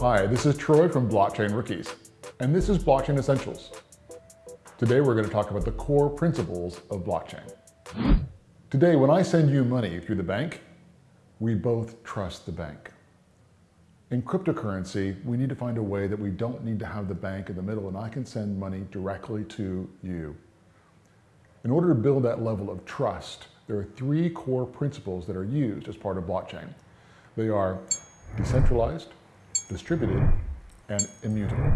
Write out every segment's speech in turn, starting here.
Hi, this is Troy from Blockchain Rookies, and this is Blockchain Essentials. Today we're going to talk about the core principles of blockchain. Today, when I send you money through the bank, we both trust the bank. In cryptocurrency, we need to find a way that we don't need to have the bank in the middle and I can send money directly to you. In order to build that level of trust, there are three core principles that are used as part of blockchain. They are decentralized, distributed, and immutable.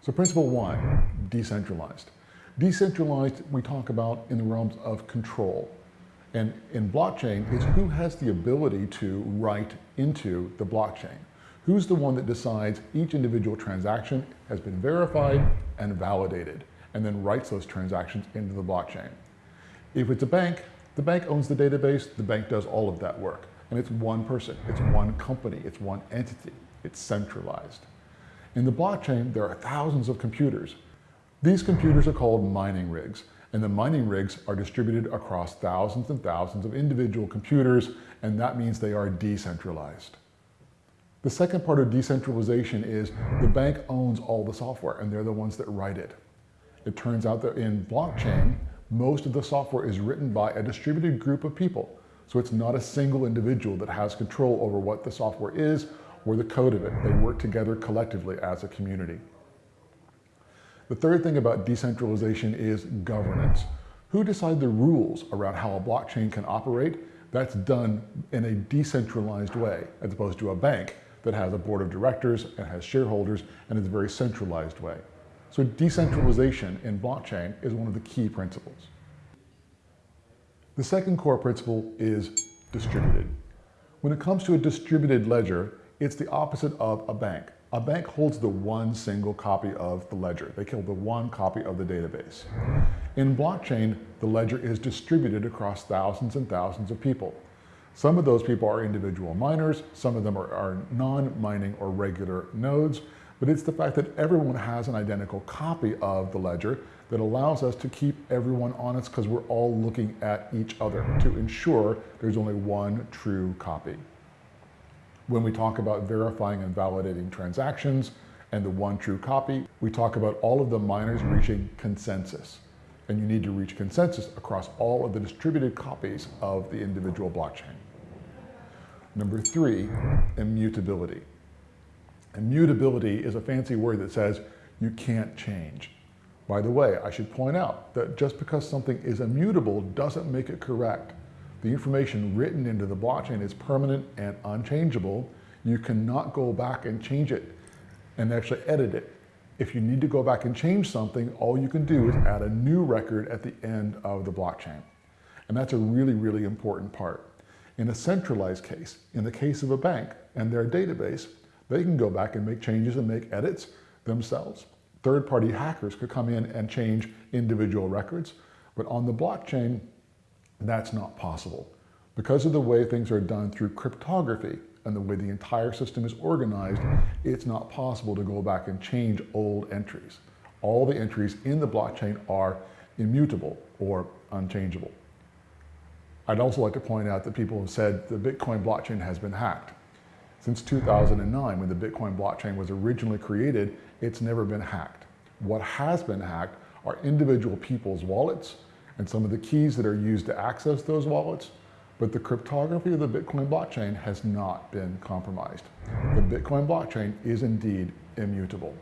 So principle one, decentralized. Decentralized, we talk about in the realms of control. And in blockchain, it's who has the ability to write into the blockchain. Who's the one that decides each individual transaction has been verified and validated, and then writes those transactions into the blockchain. If it's a bank, the bank owns the database, the bank does all of that work. And it's one person, it's one company, it's one entity, it's centralized. In the blockchain, there are thousands of computers. These computers are called mining rigs and the mining rigs are distributed across thousands and thousands of individual computers, and that means they are decentralized. The second part of decentralization is the bank owns all the software and they're the ones that write it. It turns out that in blockchain, most of the software is written by a distributed group of people. So it's not a single individual that has control over what the software is or the code of it. They work together collectively as a community. The third thing about decentralization is governance. Who decide the rules around how a blockchain can operate? That's done in a decentralized way, as opposed to a bank that has a board of directors and has shareholders and is a very centralized way. So decentralization in blockchain is one of the key principles. The second core principle is distributed. When it comes to a distributed ledger, it's the opposite of a bank. A bank holds the one single copy of the ledger. They hold the one copy of the database. In blockchain, the ledger is distributed across thousands and thousands of people. Some of those people are individual miners, some of them are, are non-mining or regular nodes, but it's the fact that everyone has an identical copy of the ledger that allows us to keep everyone honest because we're all looking at each other to ensure there's only one true copy when we talk about verifying and validating transactions and the one true copy, we talk about all of the miners reaching consensus. And you need to reach consensus across all of the distributed copies of the individual blockchain. Number three, immutability. Immutability is a fancy word that says you can't change. By the way, I should point out that just because something is immutable doesn't make it correct. The information written into the blockchain is permanent and unchangeable. You cannot go back and change it and actually edit it. If you need to go back and change something, all you can do is add a new record at the end of the blockchain. And that's a really, really important part. In a centralized case, in the case of a bank and their database, they can go back and make changes and make edits themselves. Third-party hackers could come in and change individual records, but on the blockchain, that's not possible. Because of the way things are done through cryptography and the way the entire system is organized, it's not possible to go back and change old entries. All the entries in the blockchain are immutable or unchangeable. I'd also like to point out that people have said the Bitcoin blockchain has been hacked. Since 2009, when the Bitcoin blockchain was originally created, it's never been hacked. What has been hacked are individual people's wallets and some of the keys that are used to access those wallets, but the cryptography of the Bitcoin blockchain has not been compromised. The Bitcoin blockchain is indeed immutable.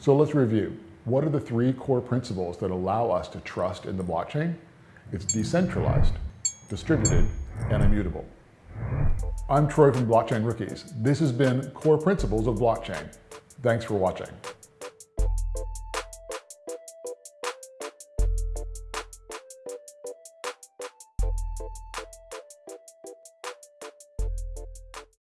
So let's review. What are the three core principles that allow us to trust in the blockchain? It's decentralized, distributed, and immutable. I'm Troy from Blockchain Rookies. This has been Core Principles of Blockchain. Thanks for watching.